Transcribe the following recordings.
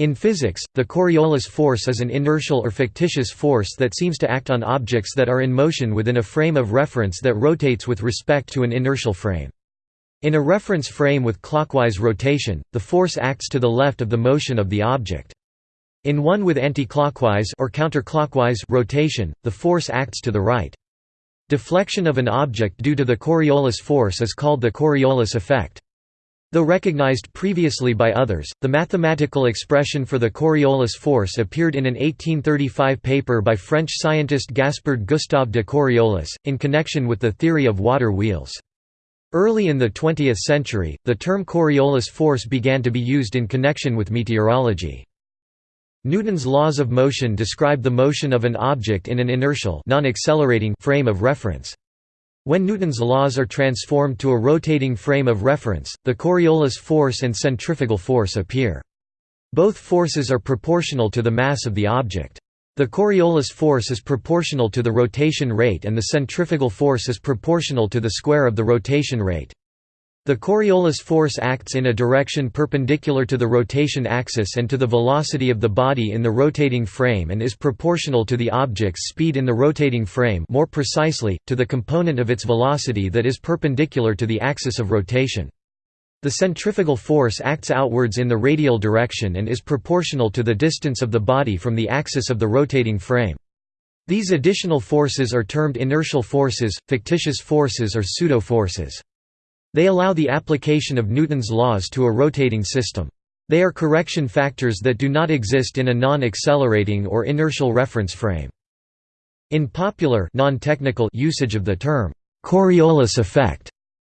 In physics, the Coriolis force is an inertial or fictitious force that seems to act on objects that are in motion within a frame of reference that rotates with respect to an inertial frame. In a reference frame with clockwise rotation, the force acts to the left of the motion of the object. In one with anticlockwise or counterclockwise rotation, the force acts to the right. Deflection of an object due to the Coriolis force is called the Coriolis effect. Though recognized previously by others, the mathematical expression for the Coriolis force appeared in an 1835 paper by French scientist Gaspard Gustave de Coriolis, in connection with the theory of water wheels. Early in the 20th century, the term Coriolis force began to be used in connection with meteorology. Newton's laws of motion describe the motion of an object in an inertial frame of reference. When Newton's laws are transformed to a rotating frame of reference, the Coriolis force and centrifugal force appear. Both forces are proportional to the mass of the object. The Coriolis force is proportional to the rotation rate and the centrifugal force is proportional to the square of the rotation rate. The Coriolis force acts in a direction perpendicular to the rotation axis and to the velocity of the body in the rotating frame and is proportional to the object's speed in the rotating frame more precisely, to the component of its velocity that is perpendicular to the axis of rotation. The centrifugal force acts outwards in the radial direction and is proportional to the distance of the body from the axis of the rotating frame. These additional forces are termed inertial forces, fictitious forces or pseudo-forces. They allow the application of Newton's laws to a rotating system. They are correction factors that do not exist in a non-accelerating or inertial reference frame. In popular non-technical usage of the term, Coriolis effect,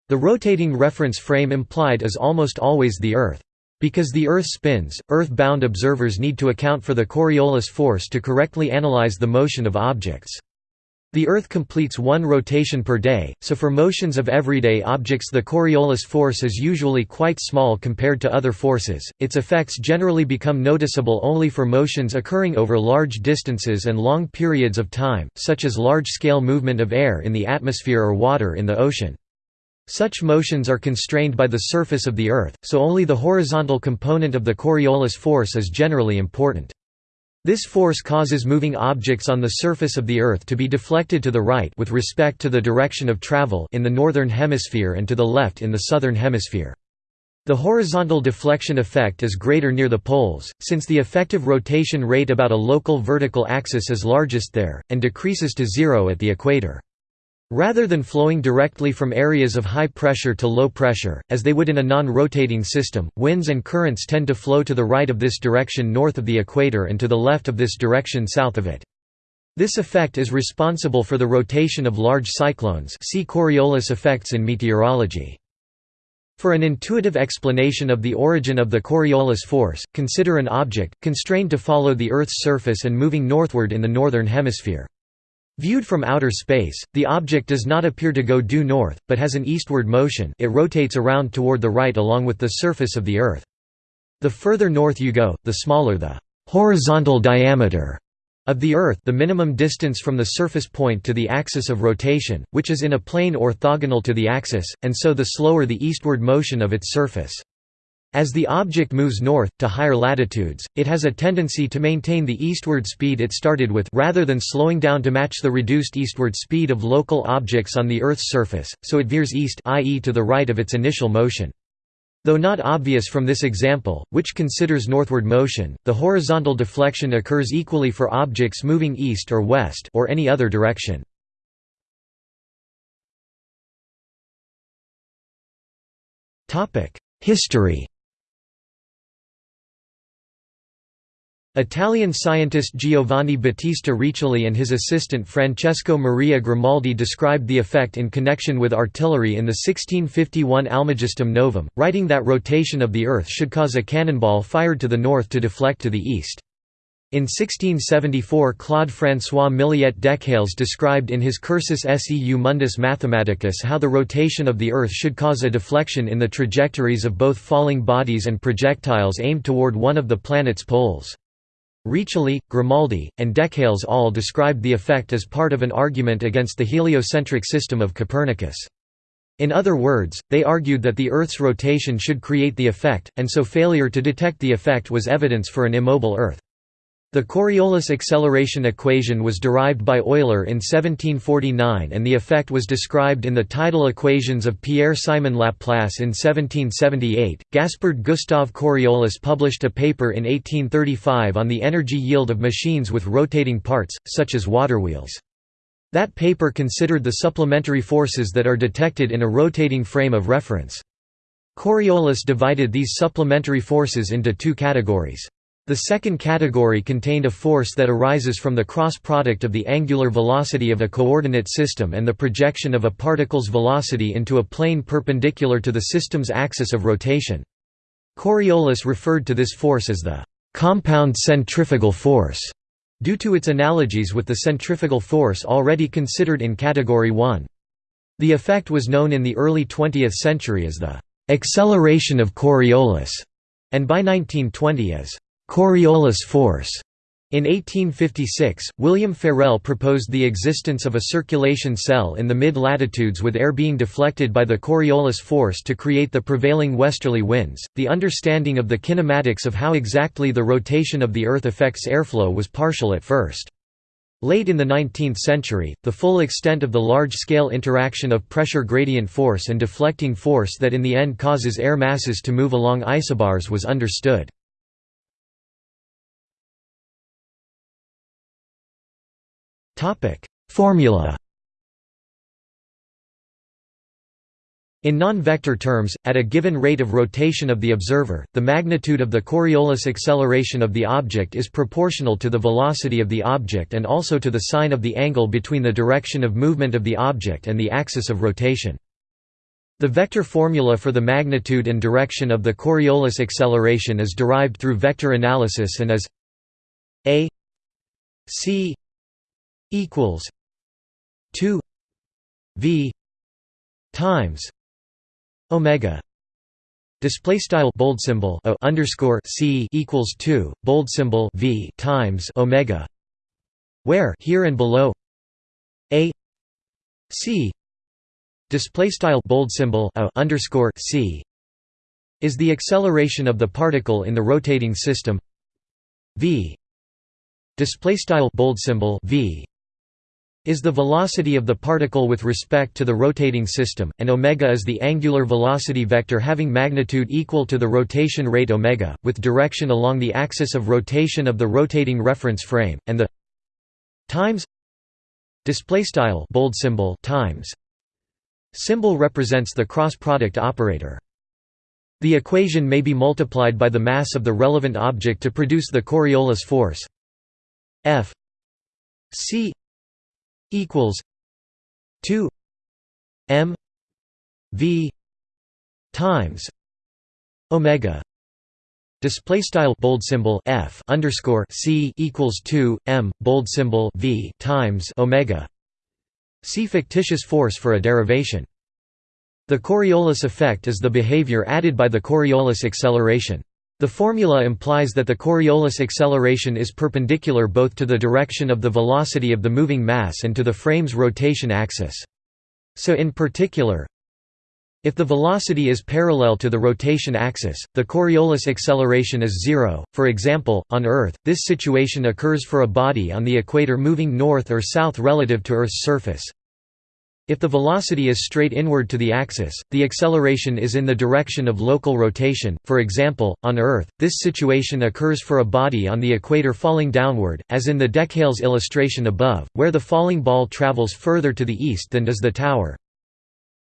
the rotating reference frame implied is almost always the Earth. Because the Earth spins, Earth-bound observers need to account for the Coriolis force to correctly analyze the motion of objects. The Earth completes one rotation per day, so for motions of everyday objects the Coriolis force is usually quite small compared to other forces, its effects generally become noticeable only for motions occurring over large distances and long periods of time, such as large-scale movement of air in the atmosphere or water in the ocean. Such motions are constrained by the surface of the Earth, so only the horizontal component of the Coriolis force is generally important. This force causes moving objects on the surface of the Earth to be deflected to the right with respect to the direction of travel in the northern hemisphere and to the left in the southern hemisphere. The horizontal deflection effect is greater near the poles, since the effective rotation rate about a local vertical axis is largest there, and decreases to zero at the equator. Rather than flowing directly from areas of high pressure to low pressure, as they would in a non-rotating system, winds and currents tend to flow to the right of this direction north of the equator and to the left of this direction south of it. This effect is responsible for the rotation of large cyclones see Coriolis effects in meteorology. For an intuitive explanation of the origin of the Coriolis force, consider an object, constrained to follow the Earth's surface and moving northward in the northern hemisphere. Viewed from outer space, the object does not appear to go due north, but has an eastward motion it rotates around toward the right along with the surface of the Earth. The further north you go, the smaller the horizontal diameter of the Earth the minimum distance from the surface point to the axis of rotation, which is in a plane orthogonal to the axis, and so the slower the eastward motion of its surface. As the object moves north, to higher latitudes, it has a tendency to maintain the eastward speed it started with rather than slowing down to match the reduced eastward speed of local objects on the Earth's surface, so it veers east i.e. to the right of its initial motion. Though not obvious from this example, which considers northward motion, the horizontal deflection occurs equally for objects moving east or west or any other direction. History Italian scientist Giovanni Battista Riccioli and his assistant Francesco Maria Grimaldi described the effect in connection with artillery in the 1651 Almagestum Novum, writing that rotation of the Earth should cause a cannonball fired to the north to deflect to the east. In 1674 Claude François Milliet Dechales described in his Cursus seu mundus mathematicus how the rotation of the Earth should cause a deflection in the trajectories of both falling bodies and projectiles aimed toward one of the planet's poles. Riccioli, Grimaldi, and Dechales all described the effect as part of an argument against the heliocentric system of Copernicus. In other words, they argued that the Earth's rotation should create the effect, and so failure to detect the effect was evidence for an immobile Earth. The Coriolis acceleration equation was derived by Euler in 1749 and the effect was described in the tidal equations of Pierre-Simon Laplace in 1778. Gaspard Gustave Coriolis published a paper in 1835 on the energy yield of machines with rotating parts, such as waterwheels. That paper considered the supplementary forces that are detected in a rotating frame of reference. Coriolis divided these supplementary forces into two categories. The second category contained a force that arises from the cross product of the angular velocity of a coordinate system and the projection of a particle's velocity into a plane perpendicular to the system's axis of rotation. Coriolis referred to this force as the compound centrifugal force, due to its analogies with the centrifugal force already considered in Category 1. The effect was known in the early 20th century as the acceleration of Coriolis, and by 1920 as Coriolis force. In 1856, William Ferrel proposed the existence of a circulation cell in the mid-latitudes with air being deflected by the Coriolis force to create the prevailing westerly winds. The understanding of the kinematics of how exactly the rotation of the Earth affects airflow was partial at first. Late in the 19th century, the full extent of the large-scale interaction of pressure gradient force and deflecting force that in the end causes air masses to move along isobars was understood. Formula In non-vector terms, at a given rate of rotation of the observer, the magnitude of the Coriolis acceleration of the object is proportional to the velocity of the object and also to the sine of the angle between the direction of movement of the object and the axis of rotation. The vector formula for the magnitude and direction of the Coriolis acceleration is derived through vector analysis and is a c equals 2 v times omega. Display style bold symbol o underscore c equals 2 bold symbol v times omega where here and below a c. Display style bold symbol o underscore c is the acceleration of the particle in the rotating system. V. Display style bold symbol v is the velocity of the particle with respect to the rotating system, and omega is the angular velocity vector having magnitude equal to the rotation rate omega, with direction along the axis of rotation of the rotating reference frame, and the times display style bold symbol times symbol represents the cross product operator. The equation may be multiplied by the mass of the relevant object to produce the Coriolis force F c equals 2 m v times omega. Display style bold symbol f underscore c equals 2 m bold symbol v times omega. See fictitious force for a derivation. The coriolis effect is the behavior added by the coriolis acceleration the formula implies that the Coriolis acceleration is perpendicular both to the direction of the velocity of the moving mass and to the frame's rotation axis. So in particular, if the velocity is parallel to the rotation axis, the Coriolis acceleration is zero. For example, on Earth, this situation occurs for a body on the equator moving north or south relative to Earth's surface. If the velocity is straight inward to the axis, the acceleration is in the direction of local rotation. For example, on Earth, this situation occurs for a body on the equator falling downward, as in the Dechales illustration above, where the falling ball travels further to the east than does the tower.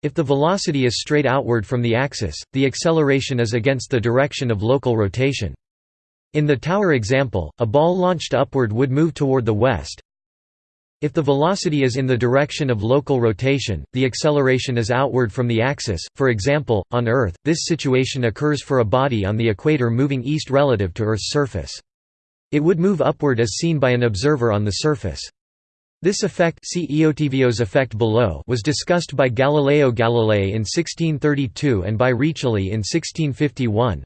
If the velocity is straight outward from the axis, the acceleration is against the direction of local rotation. In the tower example, a ball launched upward would move toward the west, if the velocity is in the direction of local rotation, the acceleration is outward from the axis. For example, on Earth, this situation occurs for a body on the equator moving east relative to Earth's surface. It would move upward as seen by an observer on the surface. This effect see effect below was discussed by Galileo Galilei in 1632 and by Riccioli in 1651.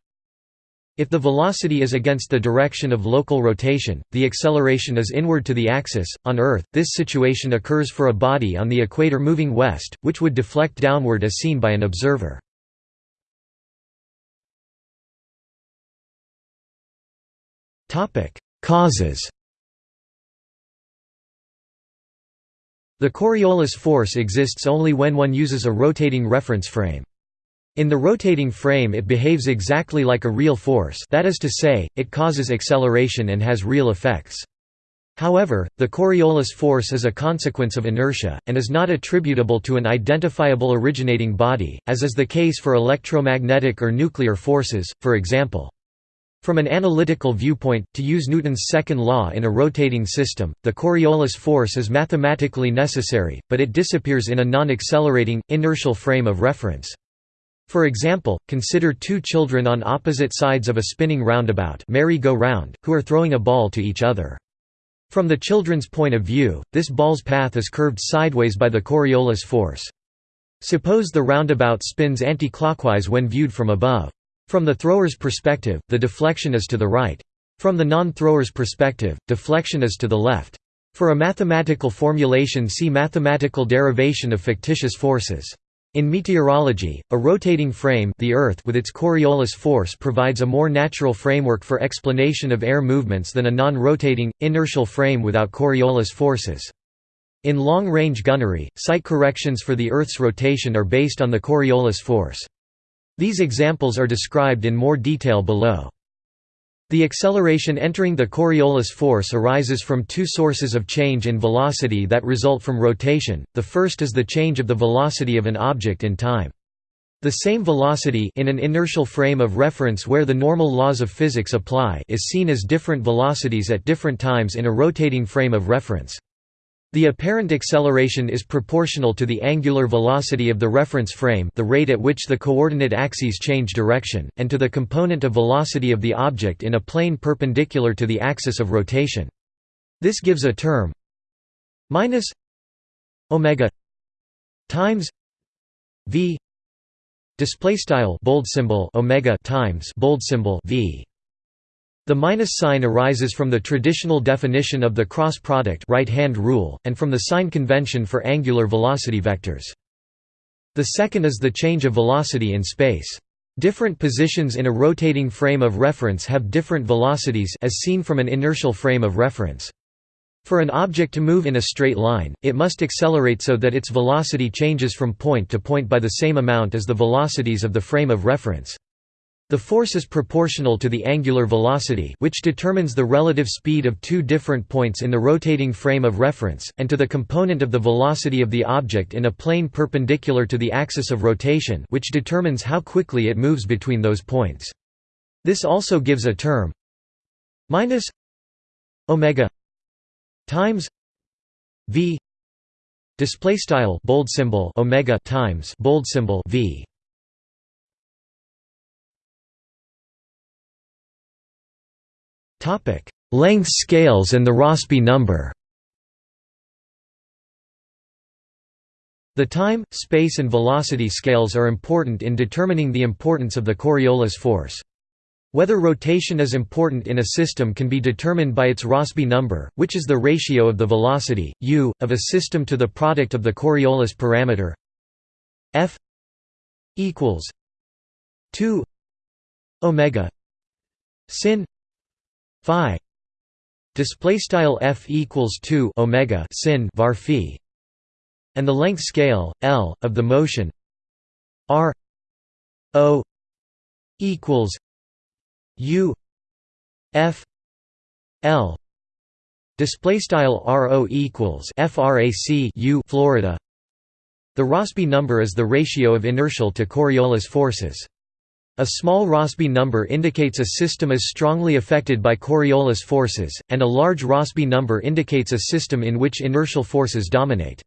If the velocity is against the direction of local rotation, the acceleration is inward to the axis. On Earth, this situation occurs for a body on the equator moving west, which would deflect downward as seen by an observer. Topic: Causes. The Coriolis force exists only when one uses a rotating reference frame. In the rotating frame it behaves exactly like a real force that is to say, it causes acceleration and has real effects. However, the Coriolis force is a consequence of inertia, and is not attributable to an identifiable originating body, as is the case for electromagnetic or nuclear forces, for example. From an analytical viewpoint, to use Newton's second law in a rotating system, the Coriolis force is mathematically necessary, but it disappears in a non-accelerating, inertial frame of reference. For example, consider two children on opposite sides of a spinning roundabout merry-go-round, who are throwing a ball to each other. From the children's point of view, this ball's path is curved sideways by the Coriolis force. Suppose the roundabout spins anti-clockwise when viewed from above. From the thrower's perspective, the deflection is to the right. From the non-thrower's perspective, deflection is to the left. For a mathematical formulation see mathematical derivation of fictitious forces. In meteorology, a rotating frame the Earth with its Coriolis force provides a more natural framework for explanation of air movements than a non-rotating, inertial frame without Coriolis forces. In long-range gunnery, sight corrections for the Earth's rotation are based on the Coriolis force. These examples are described in more detail below. The acceleration entering the Coriolis force arises from two sources of change in velocity that result from rotation, the first is the change of the velocity of an object in time. The same velocity in an inertial frame of reference where the normal laws of physics apply is seen as different velocities at different times in a rotating frame of reference. The apparent acceleration is proportional to the angular velocity of the reference frame the rate at which the coordinate axes change direction, and to the component of velocity of the object in a plane perpendicular to the axis of rotation. This gives a term minus omega times v display style bold symbol omega times bold symbol v the minus sign arises from the traditional definition of the cross product right-hand rule, and from the sign convention for angular velocity vectors. The second is the change of velocity in space. Different positions in a rotating frame of reference have different velocities as seen from an inertial frame of reference. For an object to move in a straight line, it must accelerate so that its velocity changes from point to point by the same amount as the velocities of the frame of reference. The force is proportional to the angular velocity which determines the relative speed of two different points in the rotating frame of reference, and to the component of the velocity of the object in a plane perpendicular to the axis of rotation which determines how quickly it moves between those points. This also gives a term minus omega times v display style bold symbol omega times bold symbol v Length scales and the Rossby number. The time, space and velocity scales are important in determining the importance of the Coriolis force. Whether rotation is important in a system can be determined by its Rossby number, which is the ratio of the velocity, u, of a system to the product of the Coriolis parameter. F equals 2 omega sin phi. Display style f equals 2 omega sin var phi. And the length scale l of the motion r o equals u f l. Display style ro equals frac u florida. The rossby number is the ratio of inertial to coriolis forces a small Rossby number indicates a system is strongly affected by Coriolis forces, and a large Rossby number indicates a system in which inertial forces dominate.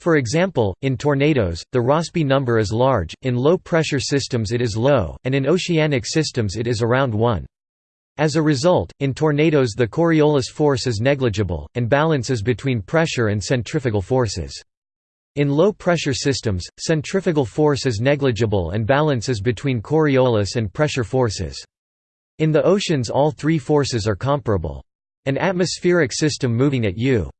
For example, in tornadoes, the Rossby number is large, in low-pressure systems it is low, and in oceanic systems it is around 1. As a result, in tornadoes the Coriolis force is negligible, and balances between pressure and centrifugal forces. In low-pressure systems, centrifugal force is negligible and balance is between Coriolis and pressure forces. In the oceans all three forces are comparable. An atmospheric system moving at u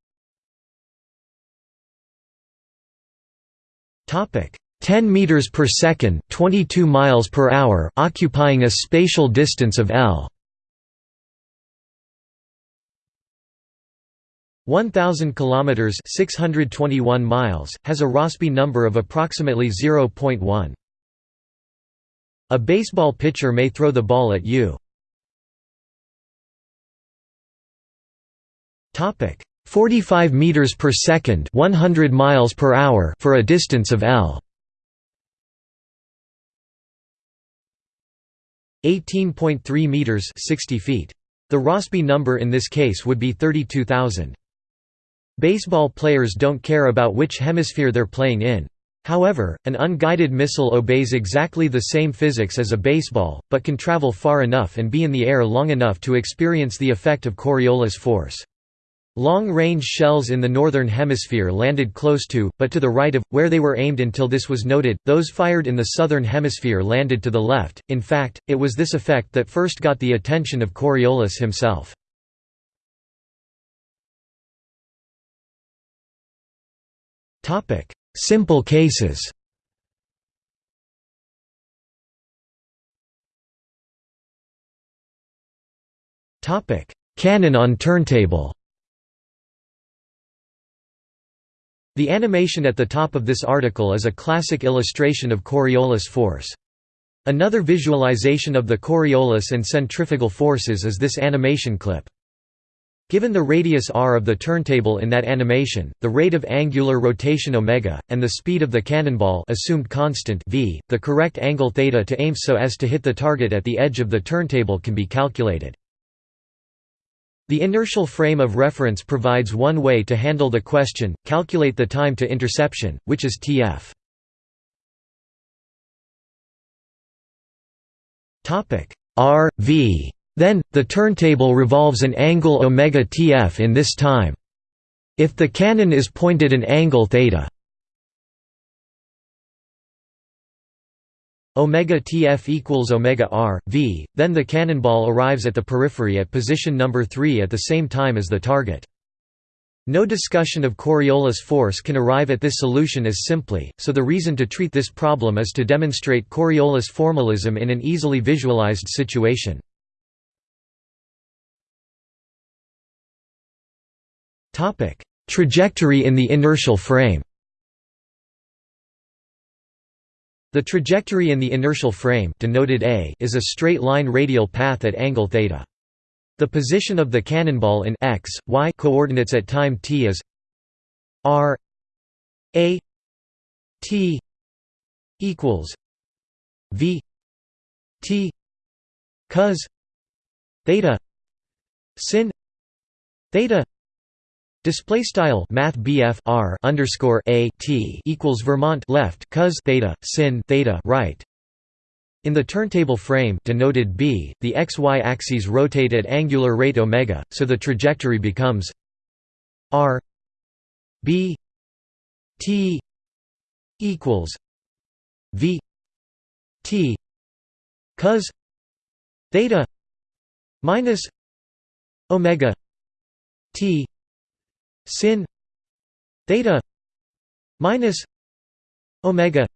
10 meters per second, 22 miles per hour, occupying a spatial distance of L 1000 kilometers 621 miles has a Rossby number of approximately 0.1 A baseball pitcher may throw the ball at you. Topic 45 meters per second 100 miles per hour for a distance of L. 18.3 meters 60 feet. The Rossby number in this case would be 32,000 Baseball players don't care about which hemisphere they're playing in. However, an unguided missile obeys exactly the same physics as a baseball, but can travel far enough and be in the air long enough to experience the effect of Coriolis force. Long-range shells in the northern hemisphere landed close to, but to the right of, where they were aimed until this was noted, those fired in the southern hemisphere landed to the left, in fact, it was this effect that first got the attention of Coriolis himself. Topic: Simple cases. Topic: Cannon on turntable. The animation at the top of this article is a classic illustration of Coriolis force. Another visualization of the Coriolis and centrifugal forces is this animation clip. Given the radius r of the turntable in that animation, the rate of angular rotation omega, and the speed of the cannonball assumed constant v, the correct angle theta to aim so as to hit the target at the edge of the turntable can be calculated. The inertial frame of reference provides one way to handle the question, calculate the time to interception, which is tf. r, v then, the turntable revolves an angle omega tf in this time. If the cannon is pointed an angle theta omega tf equals omega r v, then the cannonball arrives at the periphery at position number 3 at the same time as the target. No discussion of Coriolis force can arrive at this solution as simply, so the reason to treat this problem is to demonstrate Coriolis formalism in an easily visualized situation. Topic: Trajectory in the inertial frame. The trajectory in the inertial frame denoted A is a straight line radial path at angle theta. The position of the cannonball in x, y coordinates at time t is r a t equals v t cos theta sin theta Display style Math R underscore A T equals Vermont left cos theta sin theta right. In the turntable frame denoted B, the xy axes rotate at angular rate omega, so the trajectory becomes R B T equals V T cos theta minus omega T sin theta minus omega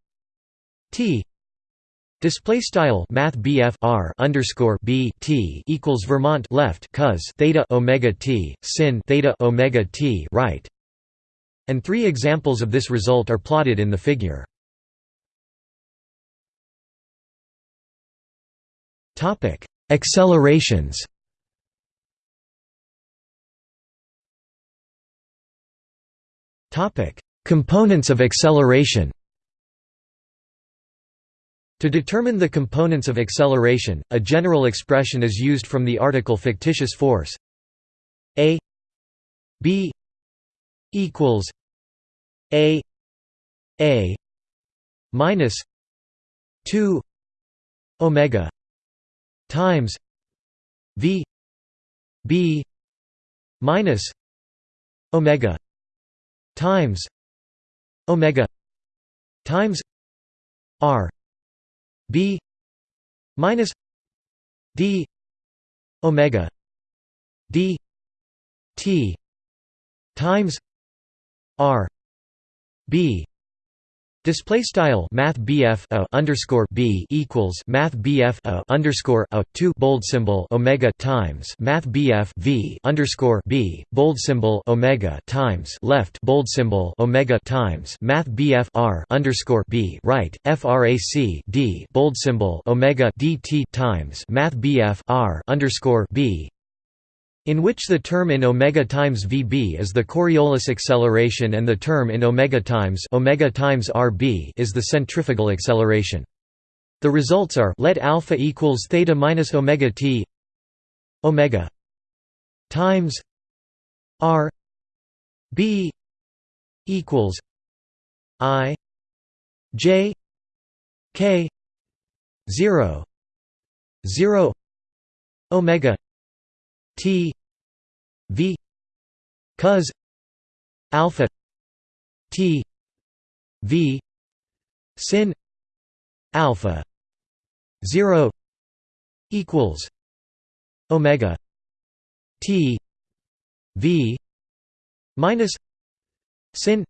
t Display style Math R underscore B T equals Vermont left cos theta Omega T sin theta Omega T right, and three examples of this result are plotted in the figure. Topic: Accelerations. Components of acceleration. To determine the components of acceleration, a general expression is used from the article fictitious force a b equals a a minus 2 omega times v b minus omega times omega times r b minus d omega d t times r b Display style Math BF a underscore B equals Math BF a underscore a two bold symbol Omega times Math BF V underscore B bold symbol Omega times left bold symbol Omega times Math BF R underscore B right FRAC D bold symbol Omega DT times Math BF R underscore B in which the term in omega times vb is the Coriolis acceleration and the term in omega times omega times rb is the centrifugal acceleration. The results are let alpha equals theta minus omega t omega times r b equals i j k 0 0 omega t v cos alpha t v sin alpha 0 equals omega t v minus sin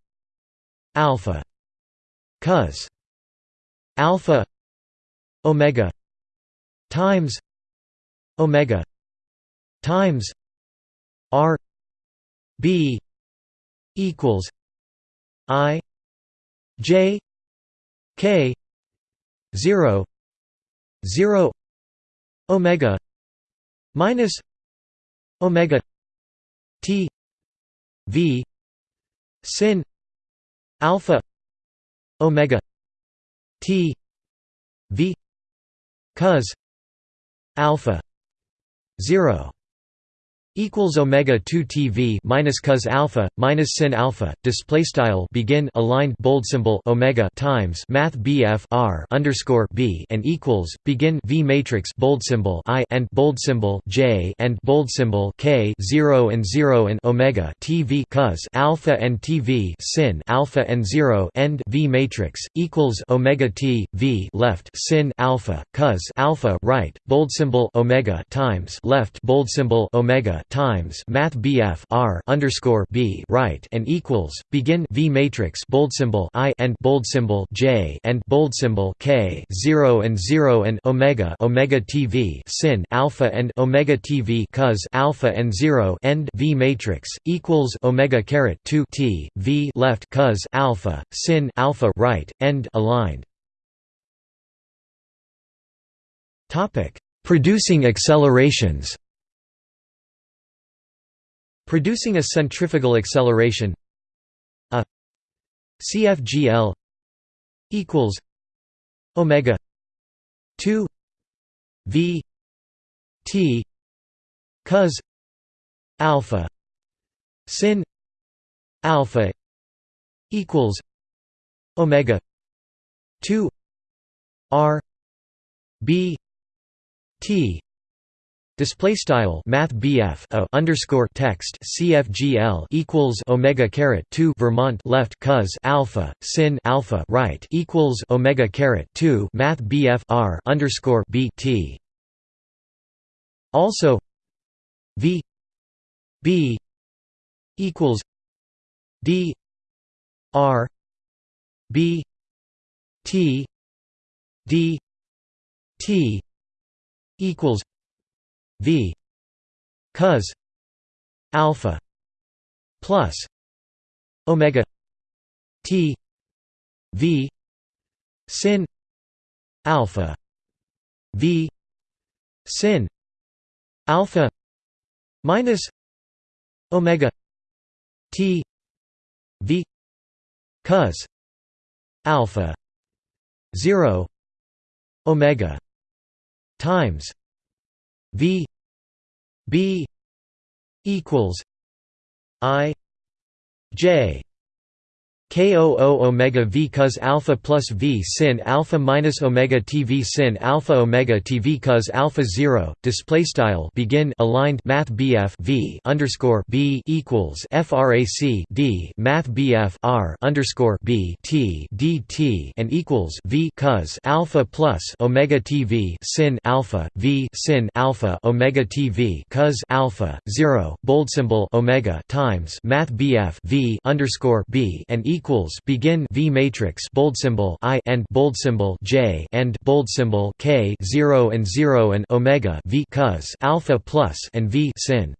alpha cos alpha omega times omega times R B equals I J K zero zero Omega minus Omega T V sin alpha Omega T V cos alpha zero equals omega 2 TV minus cos alpha minus sin alpha display style begin aligned bold symbol omega times math BF R underscore B and equals begin V matrix bold symbol I and bold symbol J and bold symbol K 0 and 0 and omega TV cos alpha and TV sin alpha and 0 end V matrix equals omega T V left sin alpha cos alpha right bold symbol omega times left bold symbol omega times Math BF R underscore B right and equals begin V matrix bold symbol I and bold symbol J and bold symbol K zero and zero and Omega Omega TV sin alpha and Omega TV cos alpha and zero end V matrix equals Omega caret two T V left cos alpha sin alpha right end aligned. Topic Producing accelerations producing a centrifugal acceleration. A CFGL equals omega 2 v t cos alpha sin alpha equals omega 2 r b t Display style Math BF a underscore text CFGL equals Omega caret two Vermont left cos alpha sin alpha right equals Omega caret two Math BF R underscore B T. Also V B equals D R B T D T equals v cos alpha plus omega t v sin alpha v sin alpha minus omega t v cos alpha 0 omega times V B equals I J K00 omega v cos alpha plus v sin alpha minus omega t v sin alpha omega t v cos alpha 0 display style begin aligned math bf v underscore b equals frac d math bf r underscore b t dt and equals v cos alpha plus omega t v sin alpha v sin alpha omega t v cos alpha 0 bold symbol omega times math bf v underscore b and equals equals begin V matrix bold symbol I and bold symbol J and bold symbol K 0 and 0 and omega V cos alpha plus and V sin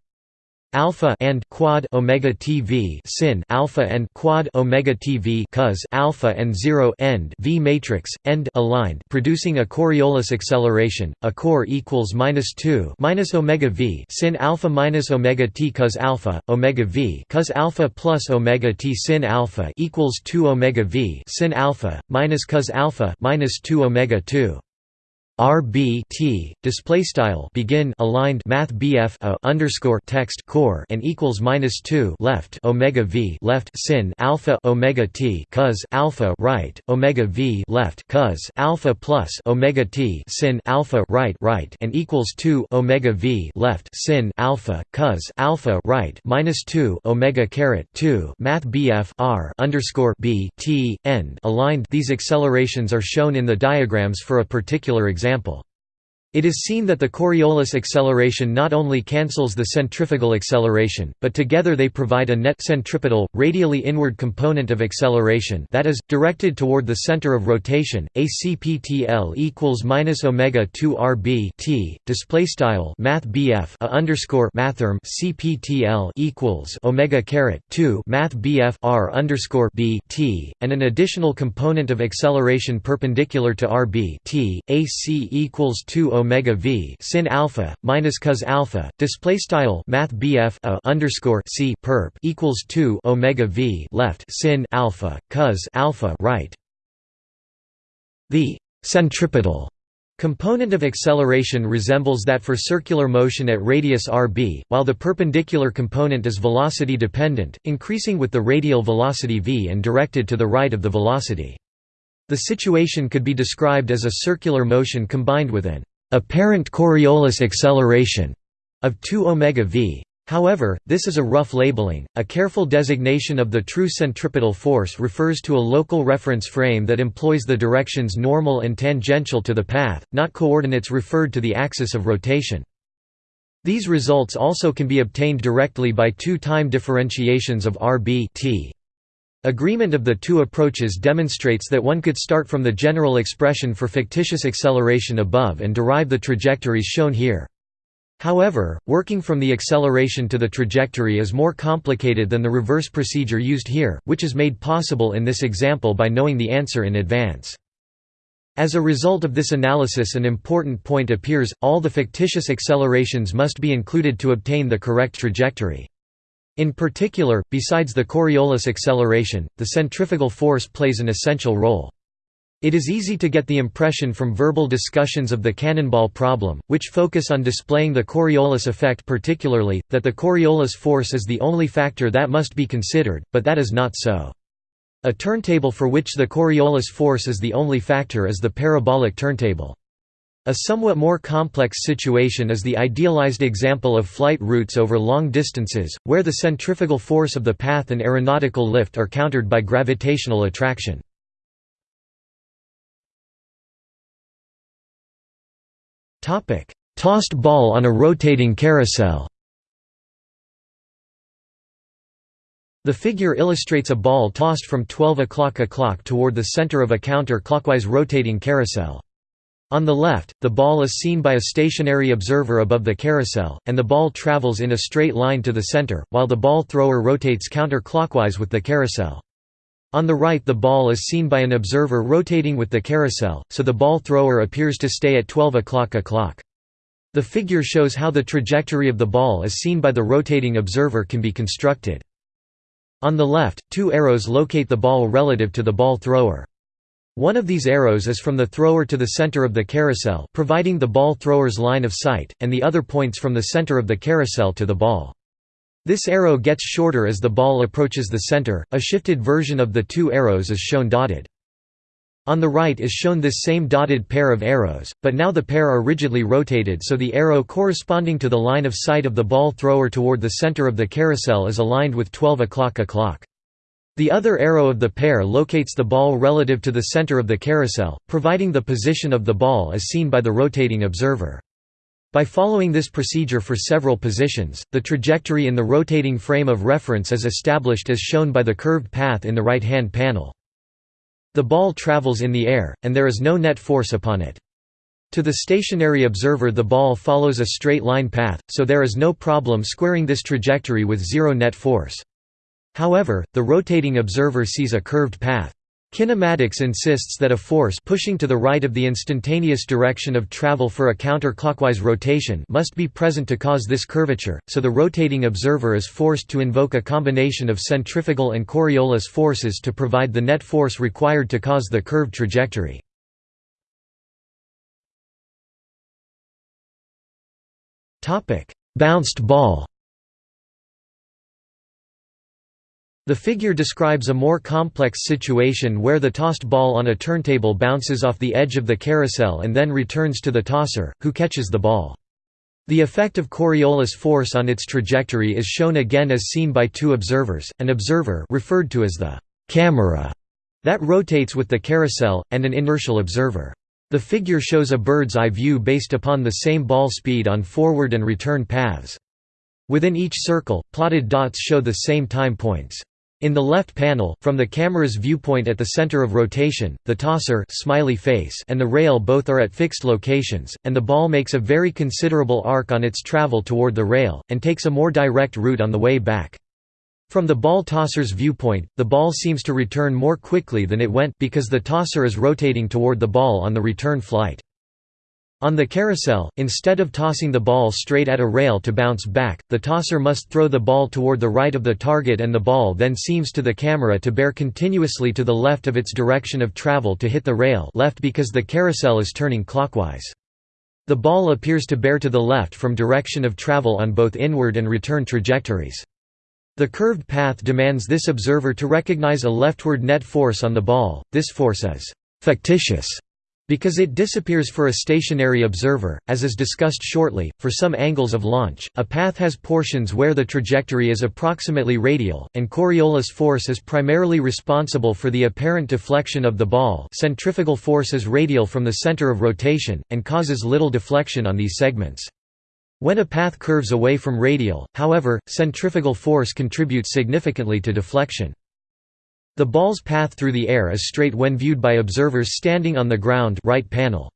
alpha and quad omega TV sin alpha and quad omega TV cos alpha and 0 end V matrix end aligned producing a Coriolis acceleration a core equals minus 2 minus omega V sin alpha minus omega T cos alpha omega V cos alpha plus omega T sin alpha equals 2 omega V sin alpha minus cos alpha minus 2 omega 2 RB T display style begin aligned Math BF a underscore text core and equals minus two left Omega V left sin alpha Omega T cos alpha right Omega V left cos alpha plus Omega T sin alpha right right and equals two Omega V left sin alpha cos alpha right minus two Omega caret two Math BF R underscore B T end aligned. These accelerations are shown in the diagrams for a particular example example. It is seen that the Coriolis acceleration not only cancels the centrifugal acceleration, but together they provide a net centripetal, radially inward component of acceleration that is, directed toward the center of rotation. A CPTL equals minus omega 2 RB T display style Math BF a underscore mathrm CPTL equals omega caret 2 Math BF R underscore B T and an additional component of acceleration perpendicular to RB T AC equals 2 omega v sin alpha minus cos alpha display style math bf a underscore c perp equals 2 omega v left sin alpha cos alpha right the centripetal component of acceleration resembles that for circular motion at radius rb, while the perpendicular component is velocity dependent, increasing with the radial velocity v and directed to the right of the velocity. The situation could be described as a circular motion combined with an apparent Coriolis acceleration of 2 omega v. However, this is a rough labeling. A careful designation of the true centripetal force refers to a local reference frame that employs the directions normal and tangential to the path, not coordinates referred to the axis of rotation. These results also can be obtained directly by two time differentiations of rb t. Agreement of the two approaches demonstrates that one could start from the general expression for fictitious acceleration above and derive the trajectories shown here. However, working from the acceleration to the trajectory is more complicated than the reverse procedure used here, which is made possible in this example by knowing the answer in advance. As a result of this analysis an important point appears, all the fictitious accelerations must be included to obtain the correct trajectory. In particular, besides the Coriolis acceleration, the centrifugal force plays an essential role. It is easy to get the impression from verbal discussions of the cannonball problem, which focus on displaying the Coriolis effect particularly, that the Coriolis force is the only factor that must be considered, but that is not so. A turntable for which the Coriolis force is the only factor is the parabolic turntable. A somewhat more complex situation is the idealized example of flight routes over long distances, where the centrifugal force of the path and aeronautical lift are countered by gravitational attraction. Tossed ball on a rotating carousel The figure illustrates a ball tossed from 12 o'clock o'clock toward the center of a counter-clockwise rotating carousel. On the left, the ball is seen by a stationary observer above the carousel, and the ball travels in a straight line to the center, while the ball thrower rotates counter-clockwise with the carousel. On the right the ball is seen by an observer rotating with the carousel, so the ball thrower appears to stay at 12 o'clock o'clock. The figure shows how the trajectory of the ball as seen by the rotating observer can be constructed. On the left, two arrows locate the ball relative to the ball thrower. One of these arrows is from the thrower to the center of the carousel providing the ball thrower's line of sight, and the other points from the center of the carousel to the ball. This arrow gets shorter as the ball approaches the center, a shifted version of the two arrows is shown dotted. On the right is shown this same dotted pair of arrows, but now the pair are rigidly rotated so the arrow corresponding to the line of sight of the ball thrower toward the center of the carousel is aligned with 12 o'clock o'clock. The other arrow of the pair locates the ball relative to the center of the carousel, providing the position of the ball as seen by the rotating observer. By following this procedure for several positions, the trajectory in the rotating frame of reference is established as shown by the curved path in the right-hand panel. The ball travels in the air, and there is no net force upon it. To the stationary observer the ball follows a straight line path, so there is no problem squaring this trajectory with zero net force. However, the rotating observer sees a curved path. Kinematics insists that a force pushing to the right of the instantaneous direction of travel for a counterclockwise rotation must be present to cause this curvature, so the rotating observer is forced to invoke a combination of centrifugal and Coriolis forces to provide the net force required to cause the curved trajectory. Bounced ball The figure describes a more complex situation where the tossed ball on a turntable bounces off the edge of the carousel and then returns to the tosser, who catches the ball. The effect of Coriolis force on its trajectory is shown again as seen by two observers, an observer referred to as the camera that rotates with the carousel, and an inertial observer. The figure shows a bird's eye view based upon the same ball speed on forward and return paths. Within each circle, plotted dots show the same time points. In the left panel, from the camera's viewpoint at the center of rotation, the tosser smiley face and the rail both are at fixed locations, and the ball makes a very considerable arc on its travel toward the rail, and takes a more direct route on the way back. From the ball tosser's viewpoint, the ball seems to return more quickly than it went because the tosser is rotating toward the ball on the return flight. On the carousel, instead of tossing the ball straight at a rail to bounce back, the tosser must throw the ball toward the right of the target and the ball then seems to the camera to bear continuously to the left of its direction of travel to hit the rail left because the carousel is turning clockwise. The ball appears to bear to the left from direction of travel on both inward and return trajectories. The curved path demands this observer to recognize a leftward net force on the ball, this force is «factitious» Because it disappears for a stationary observer, as is discussed shortly, for some angles of launch, a path has portions where the trajectory is approximately radial, and Coriolis force is primarily responsible for the apparent deflection of the ball centrifugal force is radial from the center of rotation, and causes little deflection on these segments. When a path curves away from radial, however, centrifugal force contributes significantly to deflection. The ball's path through the air is straight when viewed by observers standing on the ground right panel.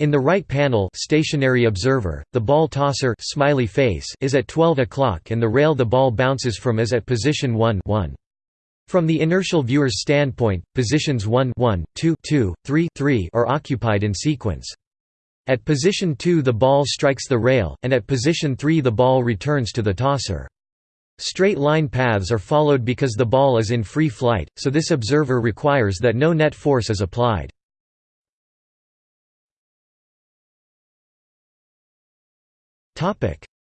In the right panel stationary observer, the ball tosser smiley face is at 12 o'clock and the rail the ball bounces from is at position 1 1. From the inertial viewer's standpoint, positions 1 1, 2 2, 3 3 are occupied in sequence. At position 2 the ball strikes the rail, and at position 3 the ball returns to the tosser. Straight line paths are followed because the ball is in free flight, so this observer requires that no net force is applied.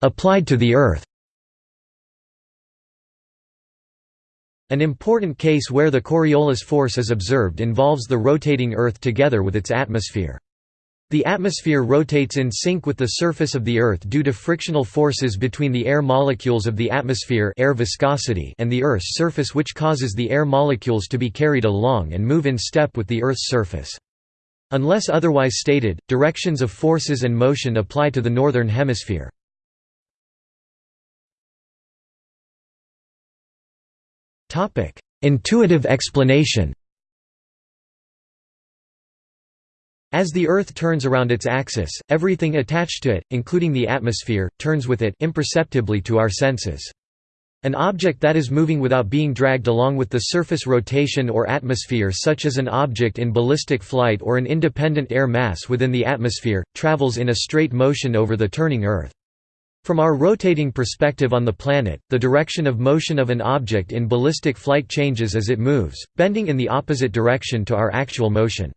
Applied to the Earth An important case where the Coriolis force is observed involves the rotating Earth together with its atmosphere. The atmosphere rotates in sync with the surface of the Earth due to frictional forces between the air molecules of the atmosphere air viscosity and the Earth's surface which causes the air molecules to be carried along and move in step with the Earth's surface. Unless otherwise stated, directions of forces and motion apply to the Northern Hemisphere. Intuitive explanation As the Earth turns around its axis, everything attached to it, including the atmosphere, turns with it imperceptibly to our senses. An object that is moving without being dragged along with the surface rotation or atmosphere such as an object in ballistic flight or an independent air mass within the atmosphere, travels in a straight motion over the turning Earth. From our rotating perspective on the planet, the direction of motion of an object in ballistic flight changes as it moves, bending in the opposite direction to our actual motion.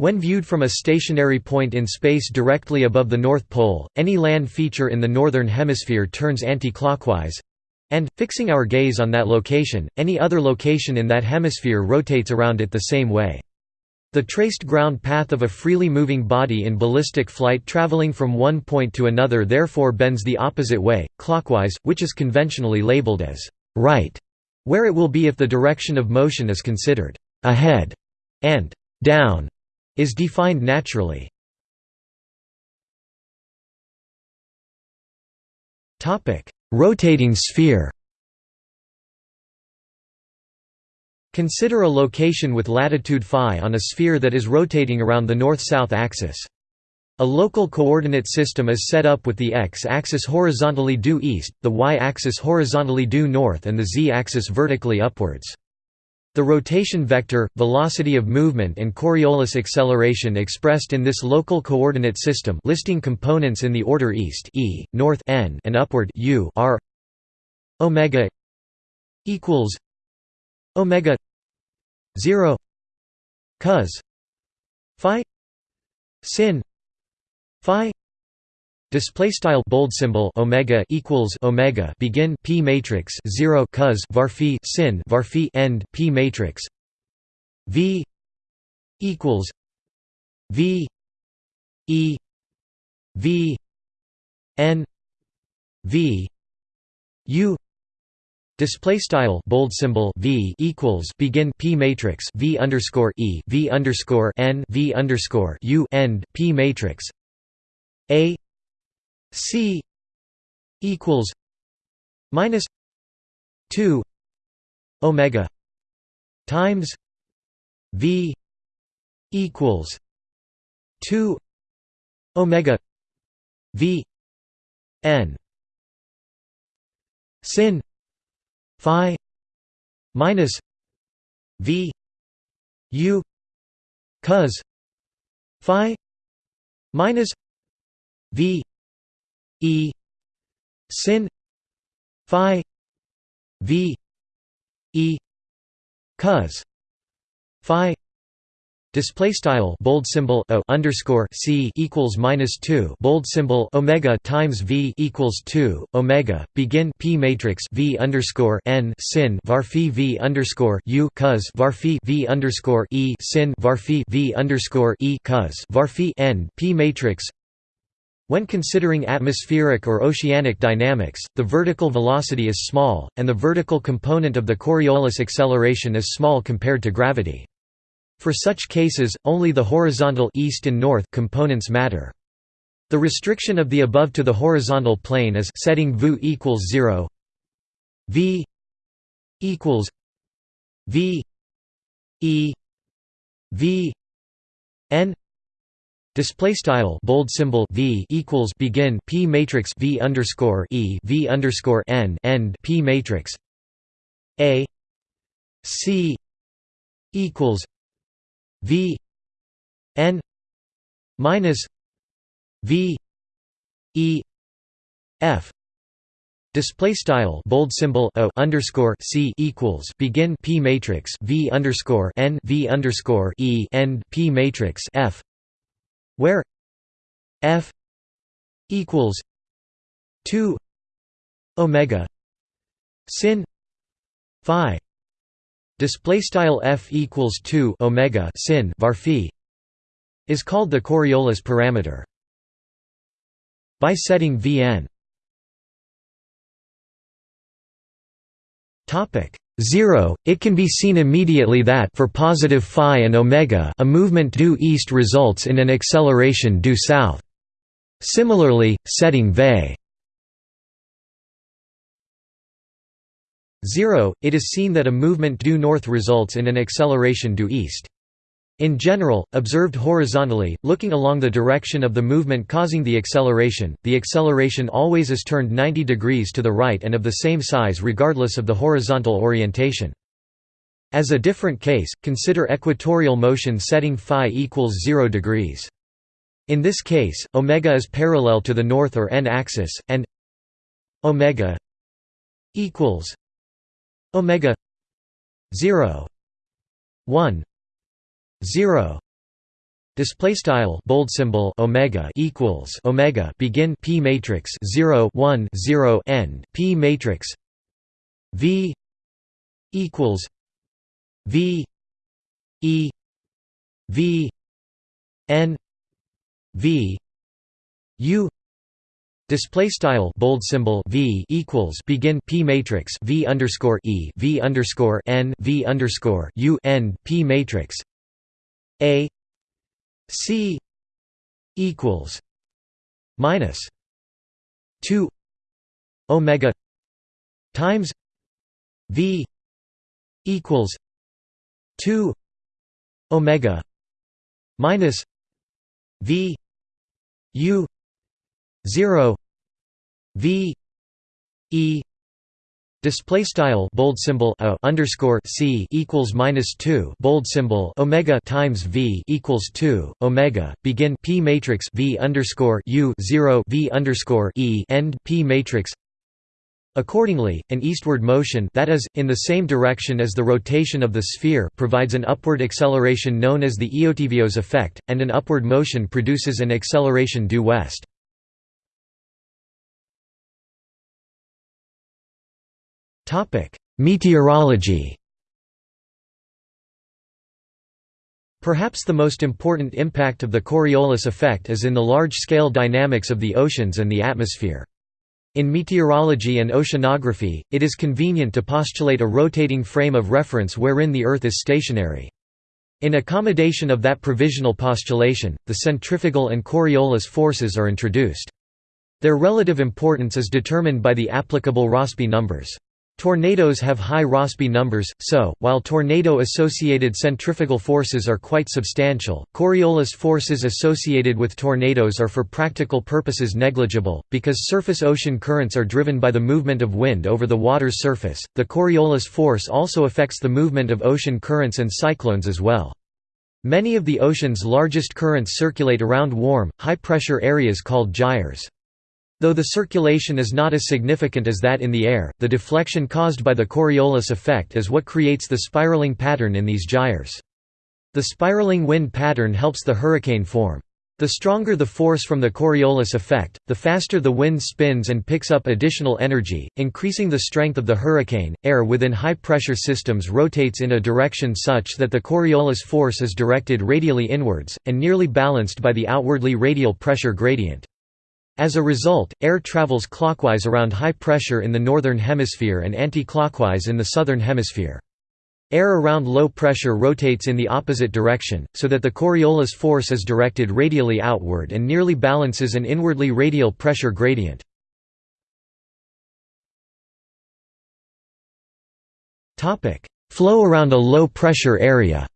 When viewed from a stationary point in space directly above the North Pole, any land feature in the Northern Hemisphere turns anti-clockwise, and, fixing our gaze on that location, any other location in that hemisphere rotates around it the same way. The traced ground path of a freely moving body in ballistic flight traveling from one point to another therefore bends the opposite way, clockwise, which is conventionally labeled as right, where it will be if the direction of motion is considered ahead, and down is defined naturally. Rotating sphere Consider a location with latitude phi on a sphere that is rotating around the north-south axis. A local coordinate system is set up with the x-axis horizontally due east, the y-axis horizontally due north and the z-axis vertically upwards. The rotation vector, velocity of movement and Coriolis acceleration expressed in this local coordinate system listing components in the order east e, north n and upward u are omega equals omega 0 cos phi sin phi display style bold symbol omega equals omega begin p matrix 0 cos var phi sin var phi end p matrix. V equals v e v n v u. Display style bold symbol v equals begin p matrix v underscore e v underscore n v underscore u end p matrix. A c equals minus two omega times v equals two omega v n. Sin phi minus v u cos phi minus v e sin phi v e cos phi Display style bold symbol o underscore c equals minus two bold symbol omega times v equals two omega begin p matrix v underscore n sin var phi v underscore u cos var phi v underscore e sin var phi v underscore e cos var phi n p matrix. When considering atmospheric or oceanic dynamics, the vertical velocity is small, and the vertical component of the Coriolis acceleration is small compared to gravity. For such cases, only the horizontal east and north components matter. The restriction of the above to the horizontal plane is setting v equals 0 v equals v e v n display style bold symbol v equals begin p matrix v underscore e v underscore n end p matrix. A. C. equals V. N. minus V. E. F. Display style bold symbol o underscore c equals begin p matrix v underscore n v underscore e end p matrix f, where f equals two omega sin phi display style f equals 2 omega sin var is called the Coriolis parameter by setting vn. Topic 0 it can be seen immediately that for positive phi and omega a movement due east results in an acceleration due south. Similarly setting v. 0, it is seen that a movement due north results in an acceleration due east. In general, observed horizontally, looking along the direction of the movement causing the acceleration, the acceleration always is turned 90 degrees to the right and of the same size regardless of the horizontal orientation. As a different case, consider equatorial motion setting phi equals 0 degrees. In this case, omega is parallel to the north or n-axis, and omega equals omega 0 1 0 display style bold symbol omega equals omega begin p matrix 0 1 0 end p matrix v equals v e v n v u. Display style bold symbol v equals begin p matrix v underscore e v underscore n v underscore u n p matrix a c equals minus two omega times v equals two omega minus v u 0 v e display style bold symbol o underscore c equals minus 2 bold symbol omega times v equals 2 omega begin p matrix v underscore u 0 v underscore e end p matrix Accordingly, an eastward motion that is, in the same direction as the rotation of the sphere provides an upward acceleration known as the Eötvös effect, and an upward motion produces an acceleration due west. Meteorology Perhaps the most important impact of the Coriolis effect is in the large-scale dynamics of the oceans and the atmosphere. In meteorology and oceanography, it is convenient to postulate a rotating frame of reference wherein the Earth is stationary. In accommodation of that provisional postulation, the centrifugal and Coriolis forces are introduced. Their relative importance is determined by the applicable Rossby numbers. Tornadoes have high Rossby numbers, so, while tornado-associated centrifugal forces are quite substantial, Coriolis forces associated with tornadoes are for practical purposes negligible, because surface ocean currents are driven by the movement of wind over the water's surface. The Coriolis force also affects the movement of ocean currents and cyclones as well. Many of the ocean's largest currents circulate around warm, high-pressure areas called gyres. Though the circulation is not as significant as that in the air, the deflection caused by the Coriolis effect is what creates the spiraling pattern in these gyres. The spiraling wind pattern helps the hurricane form. The stronger the force from the Coriolis effect, the faster the wind spins and picks up additional energy, increasing the strength of the hurricane. Air within high pressure systems rotates in a direction such that the Coriolis force is directed radially inwards, and nearly balanced by the outwardly radial pressure gradient. As a result, air travels clockwise around high pressure in the northern hemisphere and anti-clockwise in the southern hemisphere. Air around low pressure rotates in the opposite direction, so that the Coriolis force is directed radially outward and nearly balances an inwardly radial pressure gradient. Flow around a low pressure area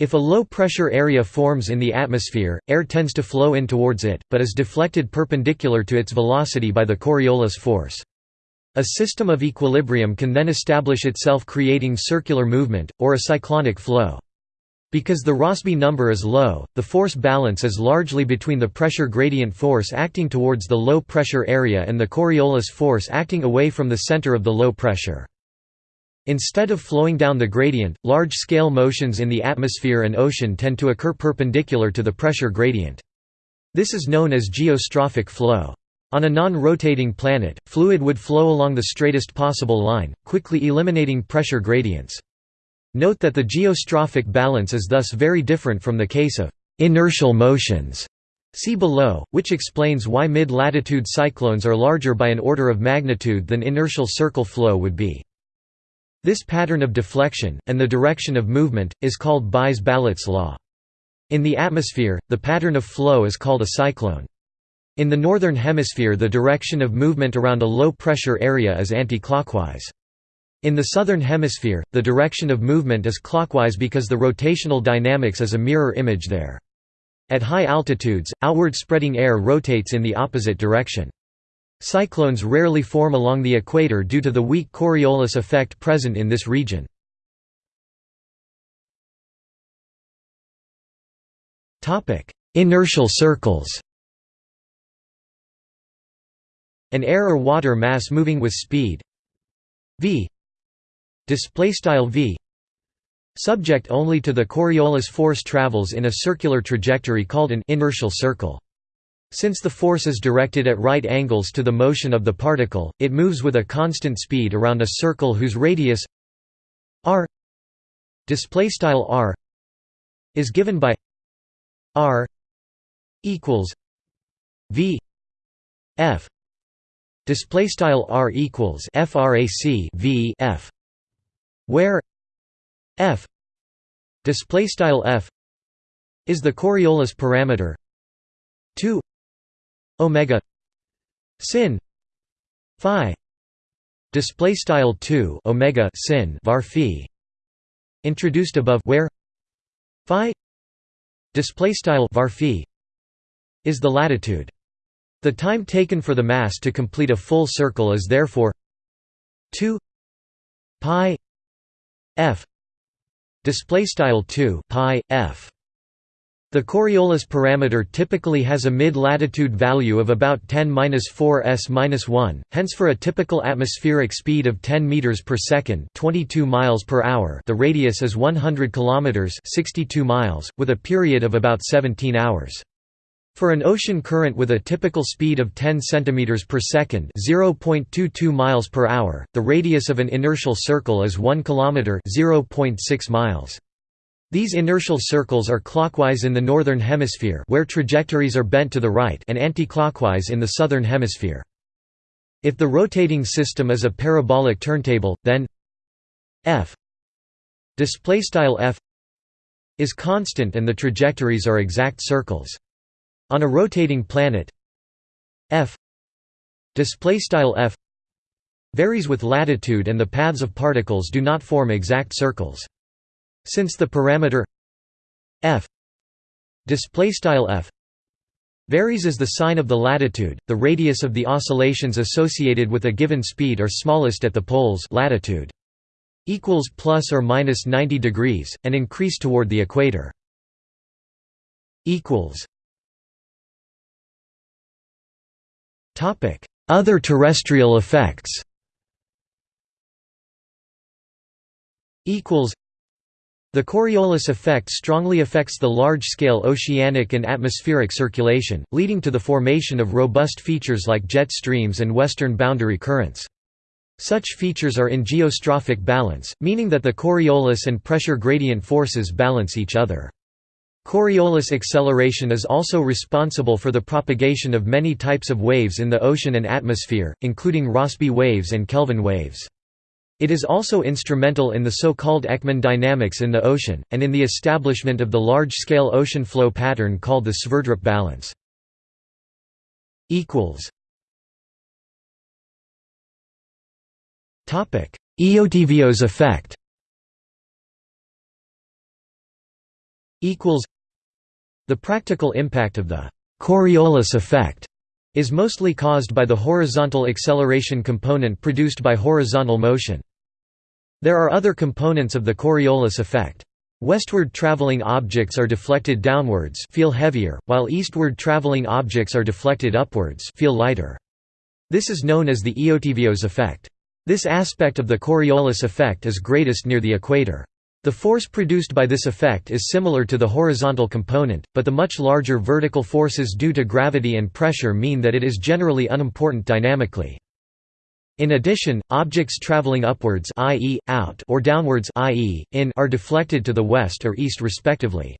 If a low-pressure area forms in the atmosphere, air tends to flow in towards it, but is deflected perpendicular to its velocity by the Coriolis force. A system of equilibrium can then establish itself creating circular movement, or a cyclonic flow. Because the Rossby number is low, the force balance is largely between the pressure gradient force acting towards the low pressure area and the Coriolis force acting away from the center of the low pressure. Instead of flowing down the gradient, large-scale motions in the atmosphere and ocean tend to occur perpendicular to the pressure gradient. This is known as geostrophic flow. On a non-rotating planet, fluid would flow along the straightest possible line, quickly eliminating pressure gradients. Note that the geostrophic balance is thus very different from the case of inertial motions. See below, which explains why mid-latitude cyclones are larger by an order of magnitude than inertial circle flow would be. This pattern of deflection, and the direction of movement, is called Buys-Ballot's law. In the atmosphere, the pattern of flow is called a cyclone. In the northern hemisphere the direction of movement around a low-pressure area is anti-clockwise. In the southern hemisphere, the direction of movement is clockwise because the rotational dynamics is a mirror image there. At high altitudes, outward spreading air rotates in the opposite direction. Cyclones rarely form along the equator due to the weak Coriolis effect present in this region. Inertial circles. An air or water mass moving with speed. V. V. Subject only to the Coriolis force travels in a circular trajectory called an inertial circle Since the force is directed at right angles to the motion of the particle, it moves with a constant speed around a circle whose radius r r is given by r equals v f display style r equals frac v f where f display style f is the Coriolis parameter 2 omega sin phi display style 2 omega sin var phi introduced above where phi display style var phi is the latitude. The time taken for the mass to complete a full circle is therefore 2 pi f display style 2 pi f the Coriolis parameter typically has a mid-latitude value of about 10-4 s-1, hence for a typical atmospheric speed of 10 meters per second, 22 miles per hour. The radius is 100 kilometers, 62 miles, with a period of about 17 hours. For an ocean current with a typical speed of 10 cm per second (0.22 miles per hour), the radius of an inertial circle is 1 km (0.6 miles). These inertial circles are clockwise in the northern hemisphere where trajectories are bent to the right and anti-clockwise in the southern hemisphere. If the rotating system is a parabolic turntable, then f f is constant and the trajectories are exact circles. On a rotating planet f f varies with latitude and the paths of particles do not form exact circles. Since the parameter f f varies as the sign of the latitude, the radius of the oscillations associated with a given speed are smallest at the poles latitude equals plus or minus 90 degrees and increase toward the equator equals Other terrestrial effects the Coriolis effect strongly affects the large-scale oceanic and atmospheric circulation, leading to the formation of robust features like jet streams and western boundary currents. Such features are in geostrophic balance, meaning that the Coriolis and pressure gradient forces balance each other. Coriolis acceleration is also responsible for the propagation of many types of waves in the ocean and atmosphere, including Rossby waves and Kelvin waves. It is also instrumental in the so-called Ekman dynamics in the ocean, and in the establishment of the large-scale ocean flow pattern called the Sverdrup balance. Eötvös effect The practical impact of the Coriolis effect is mostly caused by the horizontal acceleration component produced by horizontal motion. There are other components of the Coriolis effect. Westward traveling objects are deflected downwards feel heavier, while eastward traveling objects are deflected upwards feel lighter. This is known as the Eötvös effect. This aspect of the Coriolis effect is greatest near the equator. The force produced by this effect is similar to the horizontal component, but the much larger vertical forces due to gravity and pressure mean that it is generally unimportant dynamically. In addition, objects traveling upwards i.e., out or downwards i.e., in are deflected to the west or east respectively.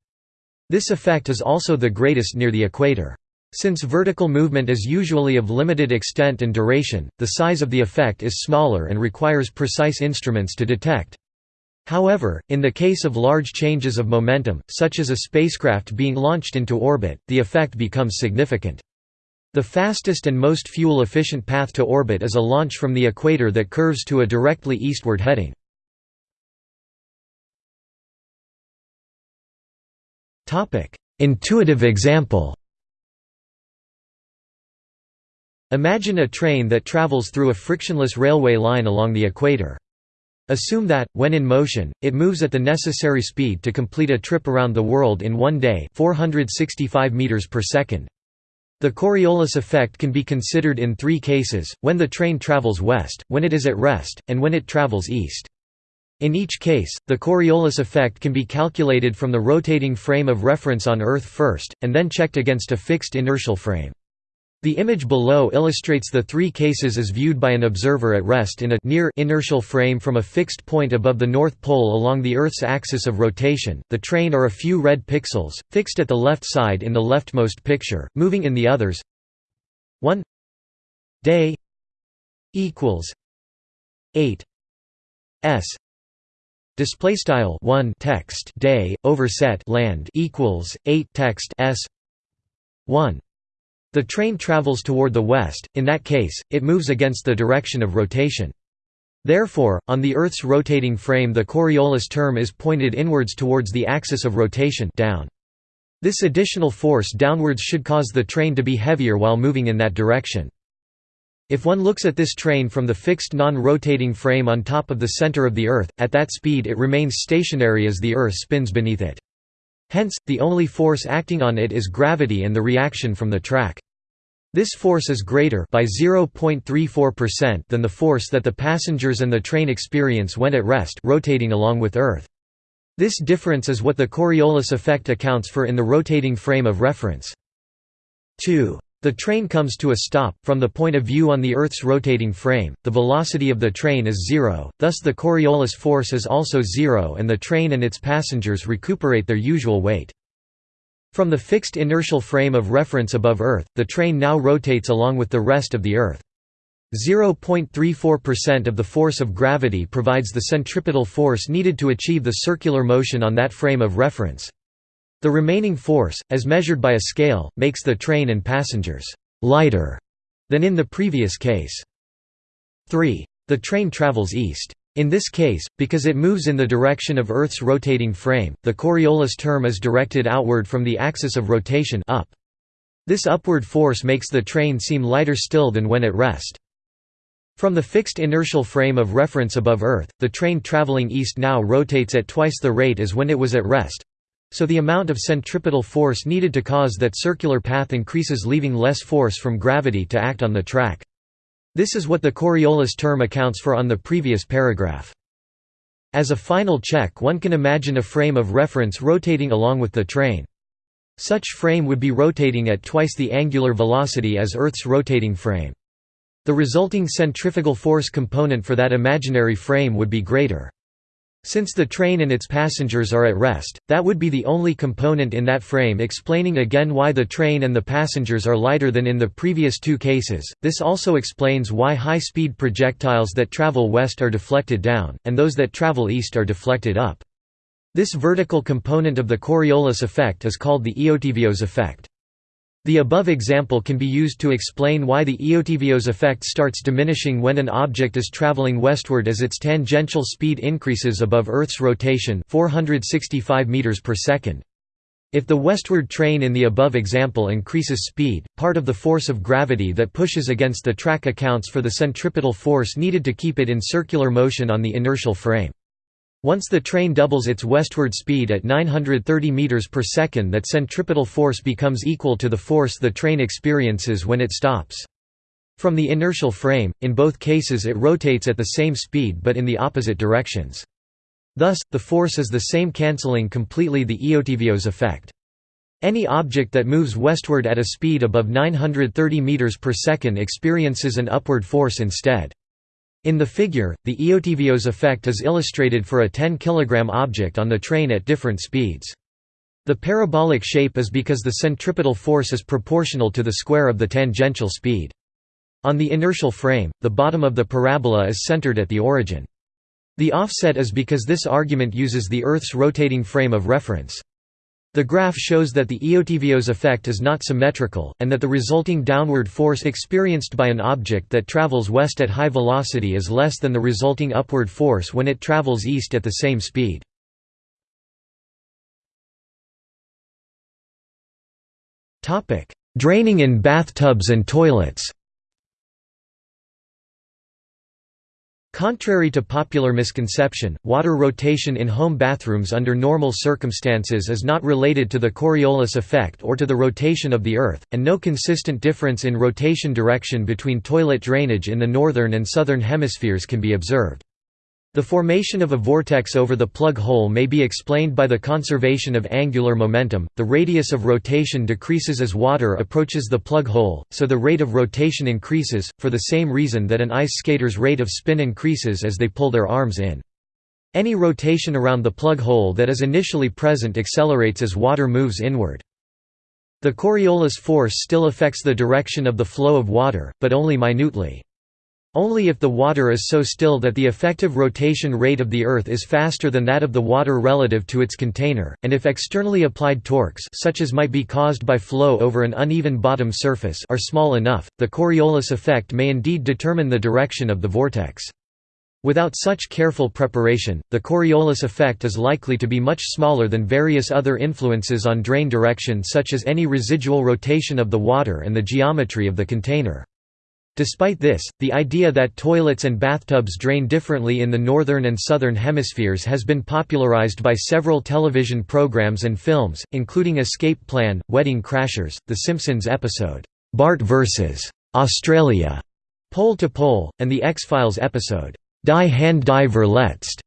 This effect is also the greatest near the equator. Since vertical movement is usually of limited extent and duration, the size of the effect is smaller and requires precise instruments to detect. However, in the case of large changes of momentum, such as a spacecraft being launched into orbit, the effect becomes significant. The fastest and most fuel-efficient path to orbit is a launch from the equator that curves to a directly eastward heading. Intuitive example Imagine a train that travels through a frictionless railway line along the equator. Assume that, when in motion, it moves at the necessary speed to complete a trip around the world in one day 465 meters per second. The Coriolis effect can be considered in three cases, when the train travels west, when it is at rest, and when it travels east. In each case, the Coriolis effect can be calculated from the rotating frame of reference on Earth first, and then checked against a fixed inertial frame. The image below illustrates the three cases as viewed by an observer at rest in a near inertial frame from a fixed point above the North Pole along the Earth's axis of rotation. The train are a few red pixels, fixed at the left side in the leftmost picture, moving in the others. 1 day equals 8 s display style 1 text day overset land equals 8 text s 1 the train travels toward the west, in that case, it moves against the direction of rotation. Therefore, on the Earth's rotating frame the Coriolis term is pointed inwards towards the axis of rotation down. This additional force downwards should cause the train to be heavier while moving in that direction. If one looks at this train from the fixed non-rotating frame on top of the center of the Earth, at that speed it remains stationary as the Earth spins beneath it. Hence, the only force acting on it is gravity and the reaction from the track. This force is greater by 0.34% than the force that the passengers and the train experience when at rest rotating along with Earth. This difference is what the Coriolis effect accounts for in the rotating frame of reference. 2. The train comes to a stop, from the point of view on the Earth's rotating frame, the velocity of the train is zero, thus the Coriolis force is also zero and the train and its passengers recuperate their usual weight. From the fixed inertial frame of reference above Earth, the train now rotates along with the rest of the Earth. 0.34% of the force of gravity provides the centripetal force needed to achieve the circular motion on that frame of reference. The remaining force, as measured by a scale, makes the train and passengers lighter than in the previous case. 3. The train travels east. In this case, because it moves in the direction of Earth's rotating frame, the Coriolis term is directed outward from the axis of rotation up. This upward force makes the train seem lighter still than when at rest. From the fixed inertial frame of reference above Earth, the train traveling east now rotates at twice the rate as when it was at rest, so the amount of centripetal force needed to cause that circular path increases leaving less force from gravity to act on the track. This is what the Coriolis term accounts for on the previous paragraph. As a final check one can imagine a frame of reference rotating along with the train. Such frame would be rotating at twice the angular velocity as Earth's rotating frame. The resulting centrifugal force component for that imaginary frame would be greater. Since the train and its passengers are at rest, that would be the only component in that frame explaining again why the train and the passengers are lighter than in the previous two cases. This also explains why high-speed projectiles that travel west are deflected down, and those that travel east are deflected up. This vertical component of the Coriolis effect is called the Eötvös effect. The above example can be used to explain why the Eötvös effect starts diminishing when an object is traveling westward as its tangential speed increases above Earth's rotation 465 meters per second. If the westward train in the above example increases speed, part of the force of gravity that pushes against the track accounts for the centripetal force needed to keep it in circular motion on the inertial frame. Once the train doubles its westward speed at 930 meters per second that centripetal force becomes equal to the force the train experiences when it stops. From the inertial frame, in both cases it rotates at the same speed but in the opposite directions. Thus, the force is the same cancelling completely the Eötvös effect. Any object that moves westward at a speed above 930 meters per second experiences an upward force instead. In the figure, the Eötvös effect is illustrated for a 10 kg object on the train at different speeds. The parabolic shape is because the centripetal force is proportional to the square of the tangential speed. On the inertial frame, the bottom of the parabola is centered at the origin. The offset is because this argument uses the Earth's rotating frame of reference. The graph shows that the Eötvös effect is not symmetrical, and that the resulting downward force experienced by an object that travels west at high velocity is less than the resulting upward force when it travels east at the same speed. Draining in bathtubs and toilets Contrary to popular misconception, water rotation in home bathrooms under normal circumstances is not related to the Coriolis effect or to the rotation of the Earth, and no consistent difference in rotation direction between toilet drainage in the northern and southern hemispheres can be observed. The formation of a vortex over the plug hole may be explained by the conservation of angular momentum. The radius of rotation decreases as water approaches the plug hole, so the rate of rotation increases, for the same reason that an ice skater's rate of spin increases as they pull their arms in. Any rotation around the plug hole that is initially present accelerates as water moves inward. The Coriolis force still affects the direction of the flow of water, but only minutely. Only if the water is so still that the effective rotation rate of the Earth is faster than that of the water relative to its container, and if externally applied torques such as might be caused by flow over an uneven bottom surface are small enough, the Coriolis effect may indeed determine the direction of the vortex. Without such careful preparation, the Coriolis effect is likely to be much smaller than various other influences on drain direction such as any residual rotation of the water and the geometry of the container. Despite this, the idea that toilets and bathtubs drain differently in the northern and southern hemispheres has been popularized by several television programs and films, including Escape Plan, Wedding Crashers, The Simpsons episode, Bart vs. Australia, Pole to Pole, and the X-Files episode, Die Hand Die Verletzt.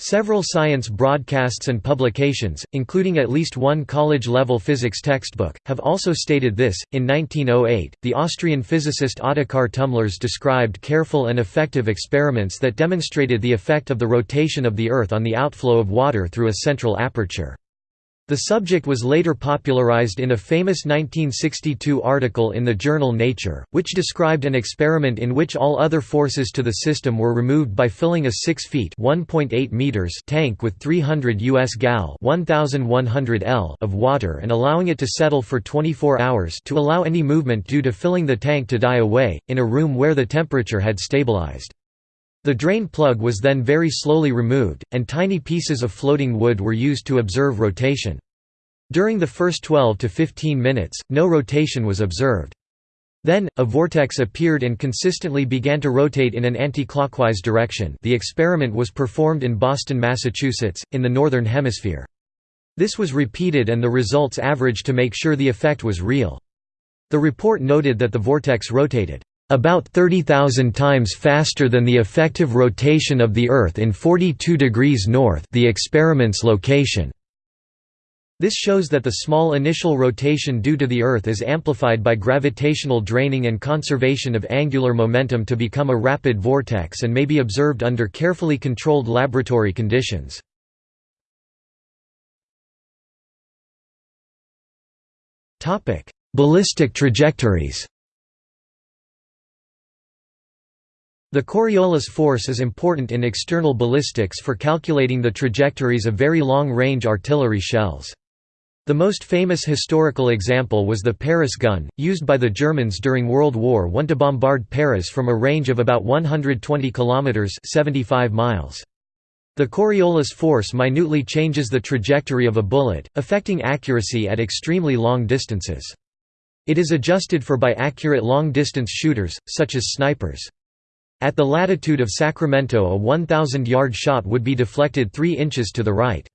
Several science broadcasts and publications, including at least one college level physics textbook, have also stated this. In 1908, the Austrian physicist Ottokar Tumlirz described careful and effective experiments that demonstrated the effect of the rotation of the Earth on the outflow of water through a central aperture. The subject was later popularized in a famous 1962 article in the journal Nature, which described an experiment in which all other forces to the system were removed by filling a 6 feet meters tank with 300 US gal 1100 L of water and allowing it to settle for 24 hours to allow any movement due to filling the tank to die away, in a room where the temperature had stabilized. The drain plug was then very slowly removed, and tiny pieces of floating wood were used to observe rotation. During the first 12 to 15 minutes, no rotation was observed. Then, a vortex appeared and consistently began to rotate in an anti-clockwise direction the experiment was performed in Boston, Massachusetts, in the Northern Hemisphere. This was repeated and the results averaged to make sure the effect was real. The report noted that the vortex rotated about 30,000 times faster than the effective rotation of the Earth in 42 degrees north the experiment's location. This shows that the small initial rotation due to the Earth is amplified by gravitational draining and conservation of angular momentum to become a rapid vortex and may be observed under carefully controlled laboratory conditions. Ballistic trajectories The Coriolis force is important in external ballistics for calculating the trajectories of very long-range artillery shells. The most famous historical example was the Paris gun, used by the Germans during World War I to bombard Paris from a range of about 120 kilometers (75 miles). The Coriolis force minutely changes the trajectory of a bullet, affecting accuracy at extremely long distances. It is adjusted for by accurate long-distance shooters, such as snipers. At the latitude of Sacramento a 1,000-yard shot would be deflected 3 inches to the right.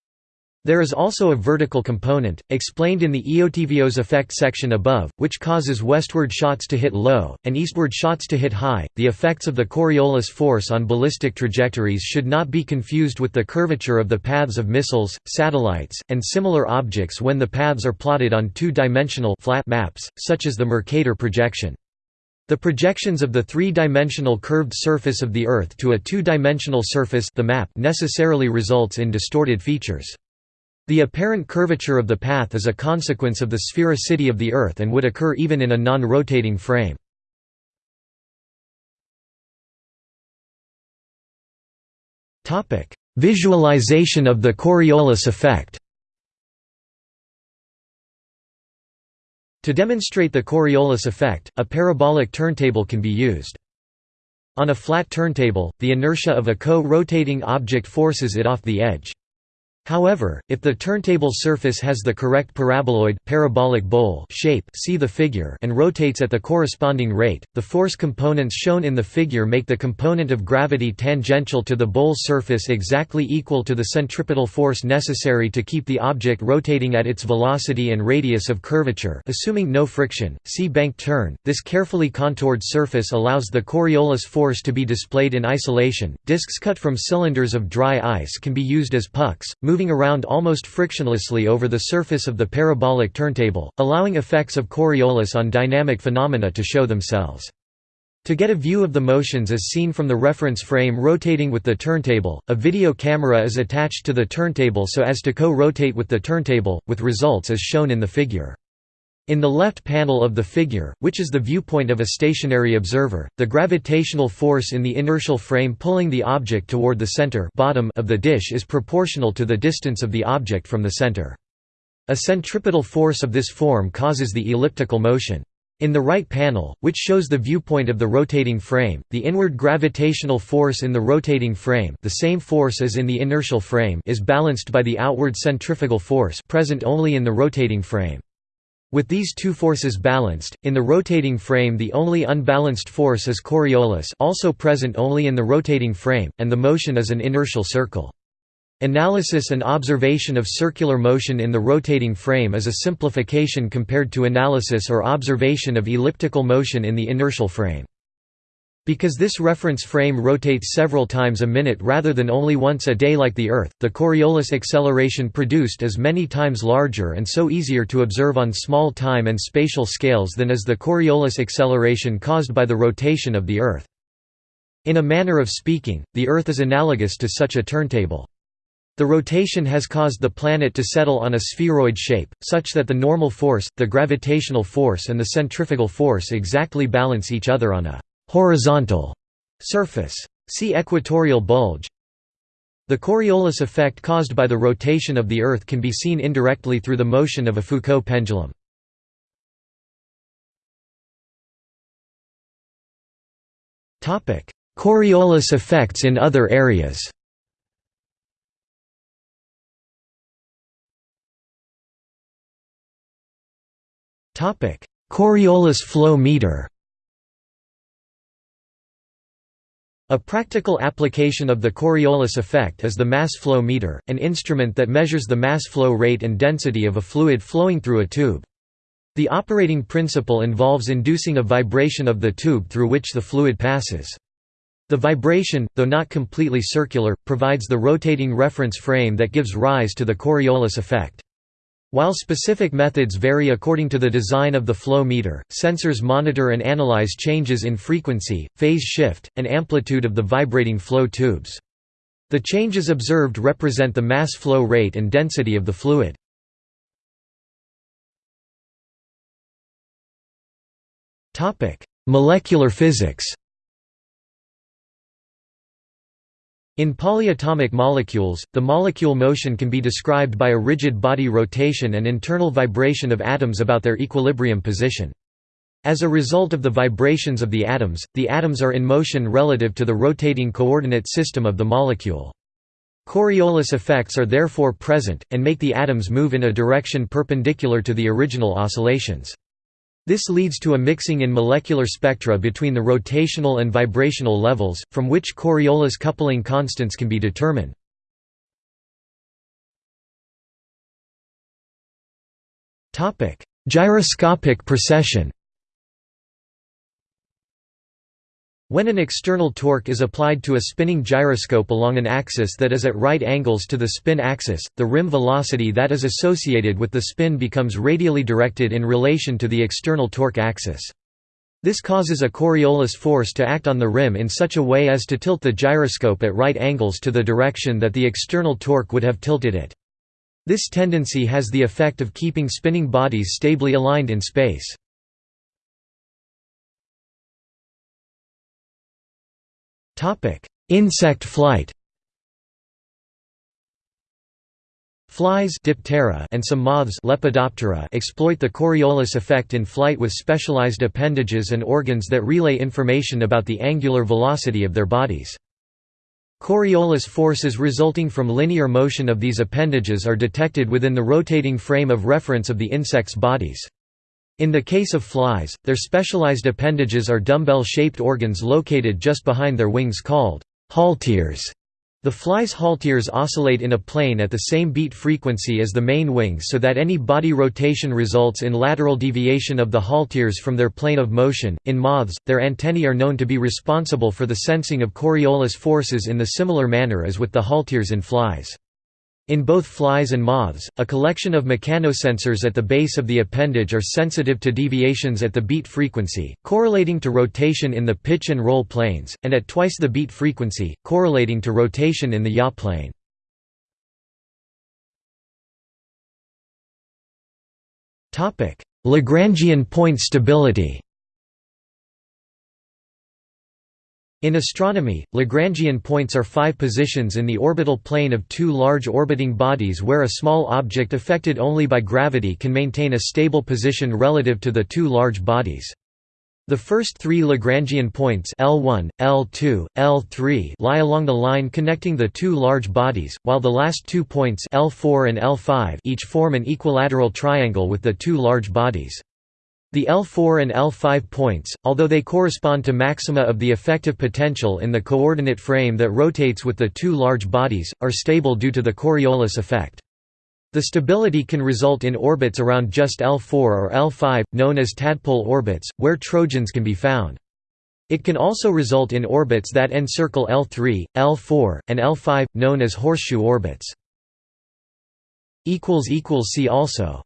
There is also a vertical component, explained in the Eötvös effect section above, which causes westward shots to hit low, and eastward shots to hit high. The effects of the Coriolis force on ballistic trajectories should not be confused with the curvature of the paths of missiles, satellites, and similar objects when the paths are plotted on two-dimensional flat maps, such as the Mercator projection. The projections of the three-dimensional curved surface of the Earth to a two-dimensional surface the map necessarily results in distorted features. The apparent curvature of the path is a consequence of the sphericity of the Earth and would occur even in a non-rotating frame. Visualization of the Coriolis effect To demonstrate the Coriolis effect, a parabolic turntable can be used. On a flat turntable, the inertia of a co-rotating object forces it off the edge. However, if the turntable surface has the correct paraboloid parabolic bowl shape see the figure and rotates at the corresponding rate, the force components shown in the figure make the component of gravity tangential to the bowl surface exactly equal to the centripetal force necessary to keep the object rotating at its velocity and radius of curvature assuming no friction. See bank turn. This carefully contoured surface allows the Coriolis force to be displayed in isolation. Discs cut from cylinders of dry ice can be used as pucks moving around almost frictionlessly over the surface of the parabolic turntable, allowing effects of Coriolis on dynamic phenomena to show themselves. To get a view of the motions as seen from the reference frame rotating with the turntable, a video camera is attached to the turntable so as to co-rotate with the turntable, with results as shown in the figure. In the left panel of the figure, which is the viewpoint of a stationary observer, the gravitational force in the inertial frame pulling the object toward the center bottom of the dish is proportional to the distance of the object from the center. A centripetal force of this form causes the elliptical motion. In the right panel, which shows the viewpoint of the rotating frame, the inward gravitational force in the rotating frame the same force as in the inertial frame is balanced by the outward centrifugal force present only in the rotating frame. With these two forces balanced, in the rotating frame the only unbalanced force is Coriolis also present only in the rotating frame, and the motion is an inertial circle. Analysis and observation of circular motion in the rotating frame is a simplification compared to analysis or observation of elliptical motion in the inertial frame. Because this reference frame rotates several times a minute rather than only once a day like the Earth, the Coriolis acceleration produced is many times larger and so easier to observe on small time and spatial scales than is the Coriolis acceleration caused by the rotation of the Earth. In a manner of speaking, the Earth is analogous to such a turntable. The rotation has caused the planet to settle on a spheroid shape, such that the normal force, the gravitational force and the centrifugal force exactly balance each other on a horizontal surface. See equatorial bulge. The Coriolis effect caused by the rotation of the Earth can be seen indirectly through the motion of a Foucault pendulum. Coriolis effects in other areas Coriolis flow meter A practical application of the Coriolis effect is the mass flow meter, an instrument that measures the mass flow rate and density of a fluid flowing through a tube. The operating principle involves inducing a vibration of the tube through which the fluid passes. The vibration, though not completely circular, provides the rotating reference frame that gives rise to the Coriolis effect. While specific methods vary according to the design of the flow meter, sensors monitor and analyze changes in frequency, phase shift, and amplitude of the vibrating flow tubes. The changes observed represent the mass flow rate and density of the fluid. Molecular physics In polyatomic molecules, the molecule motion can be described by a rigid body rotation and internal vibration of atoms about their equilibrium position. As a result of the vibrations of the atoms, the atoms are in motion relative to the rotating coordinate system of the molecule. Coriolis effects are therefore present, and make the atoms move in a direction perpendicular to the original oscillations. This leads to a mixing in molecular spectra between the rotational and vibrational levels, from which Coriolis coupling constants can be determined. Gyroscopic precession When an external torque is applied to a spinning gyroscope along an axis that is at right angles to the spin axis, the rim velocity that is associated with the spin becomes radially directed in relation to the external torque axis. This causes a Coriolis force to act on the rim in such a way as to tilt the gyroscope at right angles to the direction that the external torque would have tilted it. This tendency has the effect of keeping spinning bodies stably aligned in space. Topic: Insect flight. Flies Diptera and some moths Lepidoptera exploit the Coriolis effect in flight with specialized appendages and organs that relay information about the angular velocity of their bodies. Coriolis forces resulting from linear motion of these appendages are detected within the rotating frame of reference of the insect's bodies. In the case of flies, their specialized appendages are dumbbell-shaped organs located just behind their wings called halteres. The fly's halteres oscillate in a plane at the same beat frequency as the main wings so that any body rotation results in lateral deviation of the halteres from their plane of motion. In moths, their antennae are known to be responsible for the sensing of Coriolis forces in the similar manner as with the halteres in flies. In both flies and moths, a collection of mechanosensors at the base of the appendage are sensitive to deviations at the beat frequency, correlating to rotation in the pitch and roll planes, and at twice the beat frequency, correlating to rotation in the yaw plane. Lagrangian point stability In astronomy, Lagrangian points are five positions in the orbital plane of two large orbiting bodies where a small object affected only by gravity can maintain a stable position relative to the two large bodies. The first three Lagrangian points L1, L2, L3 lie along the line connecting the two large bodies, while the last two points L4 and L5 each form an equilateral triangle with the two large bodies. The L4 and L5 points, although they correspond to maxima of the effective potential in the coordinate frame that rotates with the two large bodies, are stable due to the Coriolis effect. The stability can result in orbits around just L4 or L5, known as tadpole orbits, where trojans can be found. It can also result in orbits that encircle L3, L4, and L5, known as horseshoe orbits. See also